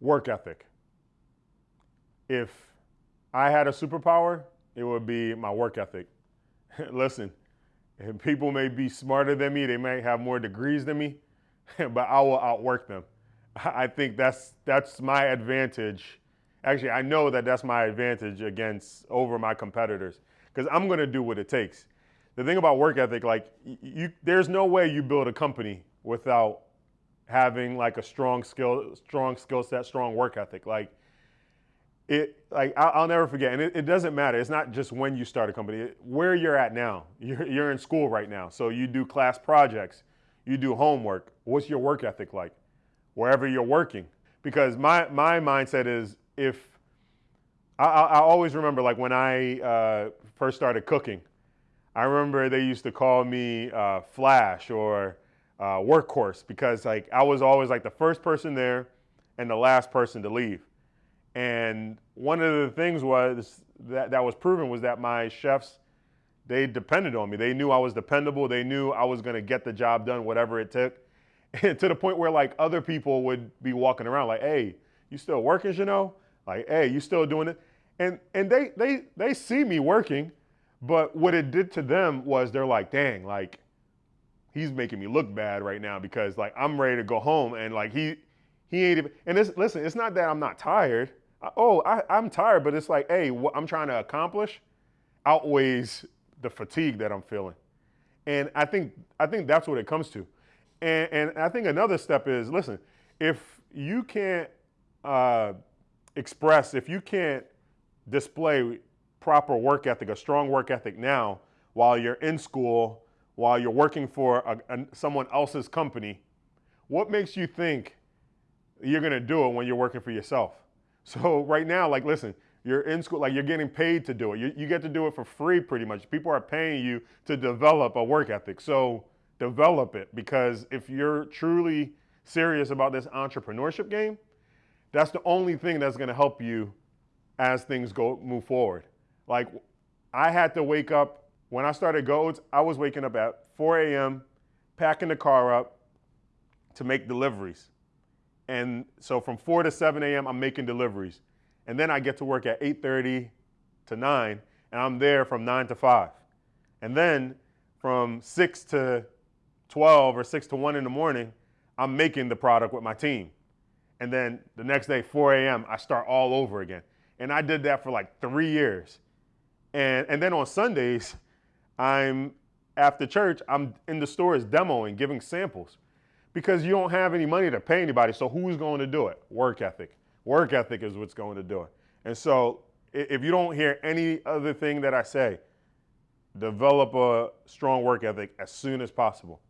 work ethic. If I had a superpower, it would be my work ethic. Listen, people may be smarter than me, they may have more degrees than me, but I will outwork them. I think that's that's my advantage. Actually, I know that that's my advantage against over my competitors because I'm going to do what it takes. The thing about work ethic, like you, there's no way you build a company without having like a strong skill, strong skill set, strong work ethic. Like it, like I'll never forget, and it, it, doesn't matter. It's not just when you start a company. Where you're at now, you're, you're in school right now, so you do class projects, you do homework. What's your work ethic like? Wherever you're working, because my my mindset is if I, I always remember like when I uh, first started cooking, I remember they used to call me uh, Flash or uh, workhorse because like I was always like the first person there and the last person to leave. And one of the things was that that was proven was that my chefs they depended on me. They knew I was dependable. They knew I was going to get the job done, whatever it took. And to the point where like other people would be walking around like, "Hey, you still working, you know? Like, hey, you still doing it?" And and they they they see me working, but what it did to them was they're like, "Dang, like he's making me look bad right now because like I'm ready to go home and like he he ain't even and this listen it's not that I'm not tired. Oh I, I'm tired but it's like hey what I'm trying to accomplish outweighs the fatigue that I'm feeling. And I think I think that's what it comes to. And and I think another step is listen if you can't uh, express if you can't display proper work ethic a strong work ethic now while you're in school while you're working for a, a, someone else's company, what makes you think you're to do it when you're working for yourself? So right now, like, listen, you're in school, like you're getting paid to do it. You, you get to do it for free pretty much. People are paying you to develop a work ethic. So develop it because if you're truly serious about this entrepreneurship game, that's the only thing that's to help you as things go move forward. Like I had to wake up when I started Goads, I was waking up at 4 a.m., packing the car up to make deliveries. And so from 4 to 7 a.m., I'm making deliveries. And then I get to work at 8.30 to 9, and I'm there from 9 to 5. And then from 6 to 12 or 6 to 1 in the morning, I'm making the product with my team. And then the next day, 4 a.m., I start all over again. And I did that for like three years. And, and then on Sundays, I'm after church, I'm in the stores demoing, giving samples because you don't have any money to pay anybody. So who's going to do it? Work ethic. Work ethic is what's going to do it. And so if you don't hear any other thing that I say, develop a strong work ethic as soon as possible.